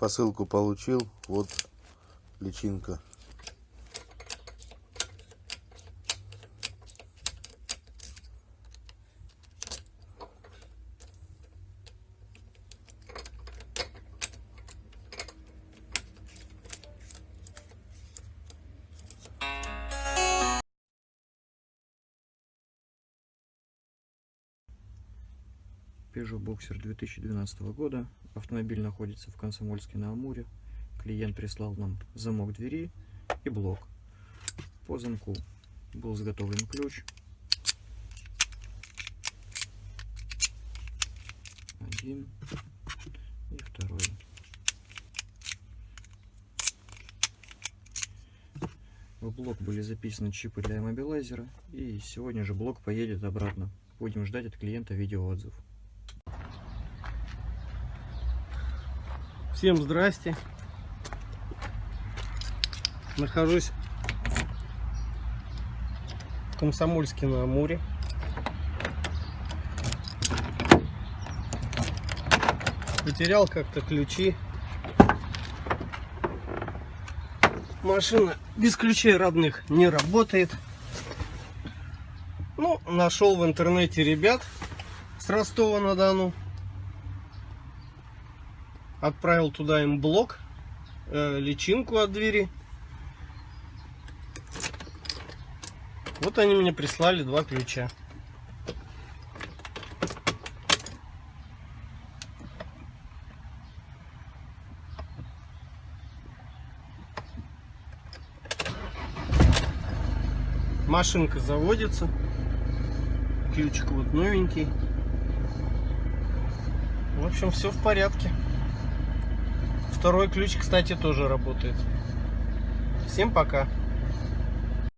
Посылку получил. Вот личинка. Peugeot Boxer 2012 года. Автомобиль находится в Комсомольске на Амуре. Клиент прислал нам замок двери и блок. По замку был изготовлен ключ. Один и второй. В блок были записаны чипы для мобилайзера. И сегодня же блок поедет обратно. Будем ждать от клиента видеоотзыв. Всем здрасте. Нахожусь в Комсомольске на Амуре. Потерял как-то ключи. Машина без ключей родных не работает. Ну, нашел в интернете ребят с Ростова-на-Дону отправил туда им блок, э, личинку от двери. Вот они мне прислали два ключа. Машинка заводится. Ключик вот новенький. В общем, все в порядке. Второй ключ, кстати, тоже работает. Всем пока.